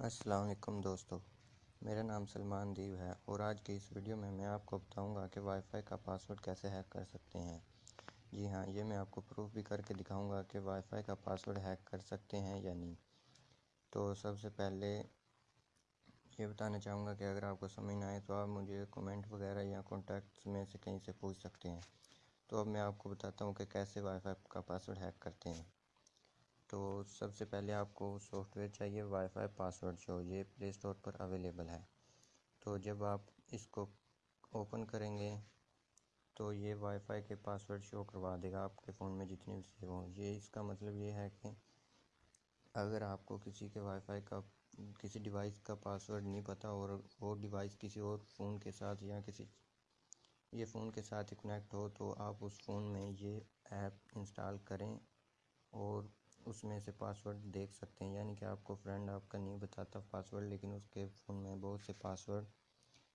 السلام علیکم دوستو، میرا نام سلمان دیو ہے اور آج کی اس ویڈیو میں میں آپ کو بتاؤں گا کہ وائی فائی کا پاسورڈ کیسے ہیک کر سکتے ہیں۔ جی ہاں یہ میں آپ کو پروف بھی کر کے دکھاؤں گا کہ وائی فائی کا پاسورڈ ہیک کر سکتے ہیں یا نہیں۔ تو سب سے پہلے یہ بتانا چاہوں گا کہ اگر آپ کو سمجھ نہ آئے تو آپ مجھے کومنٹ وغیرہ یا کانٹیکٹس میں سے کہیں سے پوچھ سکتے ہیں۔ تو اب میں آپ کو بتاتا ہوں کہ کیسے وائی فائی کا پاسورڈ ہیک کرتے ہیں۔ تو سب سے پہلے آپ کو سافٹ ویئر چاہیے وائی فائی پاسورڈ شو یہ پلے اسٹور پر اویلیبل ہے۔ تو جب آپ اس کو اوپن کریں گے تو یہ وائی فائی کے پاسورڈ شو کروا دے گا آپ کے فون میں جتنے بھی سیو ہوں یہ اس کا مطلب یہ ہے کہ اگر آپ کو کسی کے وائی فائی کا، کسی ڈیوائس کا پاسورڈ نہیں پتہ اور وہ ڈیوائس کسی اور فون کے ساتھ یا کسی، یہ فون کے ساتھ کنیکٹ ہو تو آپ اس فون میں یہ ایپ انسٹال کریں اور اس میں سے پاسورڈ دیکھ سکتے ہیں۔ یعنی کہ آپ کو فرینڈ آپ کا نہیں بتاتا پاسورڈ لیکن اس کے فون میں بہت سے پاسورڈ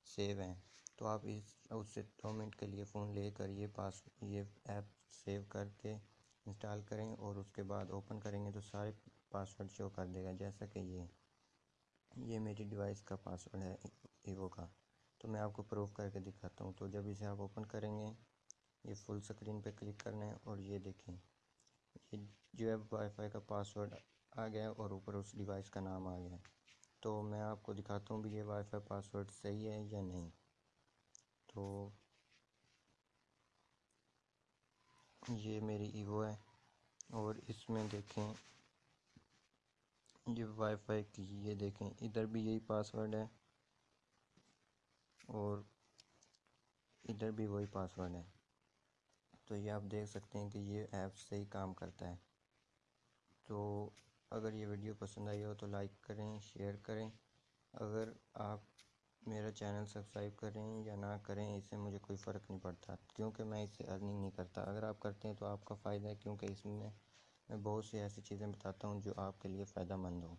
سیو ہیں۔ تو آپ اس اس سے دو منٹ کے لیے فون لے کر یہ پاس یہ ایپ سیو کر کے انسٹال کریں اور اس کے بعد اوپن کریں گے تو سارے پاسورڈ شو کر دے گا۔ جیسا کہ یہ یہ میری ڈیوائس کا پاسورڈ ہے ایوو کا۔ تو میں آپ کو پروف کر کے دکھاتا ہوں۔ تو جب اسے آپ اوپن کریں گے، یہ فل سکرین پہ کلک کرنا ہے اور یہ دیکھیں۔ یہ جو ہے وائی فائی کا پاسورڈ آ گیا اور اوپر اس ڈیوائس کا نام آ گیا تو میں آپ کو دکھاتا ہوں بھی یہ وائی فائی پاسورڈ صحیح ہے یا نہیں۔ تو یہ میری ایوو ہے اور اس میں دیکھیں یہ وائی فائی کی یہ دیکھیں، ادھر بھی یہی پاسورڈ ہے اور ادھر بھی وہی پاسورڈ ہے۔ تو یہ آپ دیکھ سکتے ہیں کہ یہ ایپ صحیح کام کرتا ہے۔ تو اگر یہ ویڈیو پسند آئی ہو تو لائک کریں، شیئر کریں۔ اگر آپ میرا چینل سبسکرائب کریں یا نہ کریں، اس سے مجھے کوئی فرق نہیں پڑتا، کیونکہ میں اس سے ارننگ نہیں کرتا۔ اگر آپ کرتے ہیں تو آپ کا فائدہ ہے، کیونکہ اس میں میں بہت سی ایسی چیزیں بتاتا ہوں جو آپ کے لیے فائدہ مند ہوں۔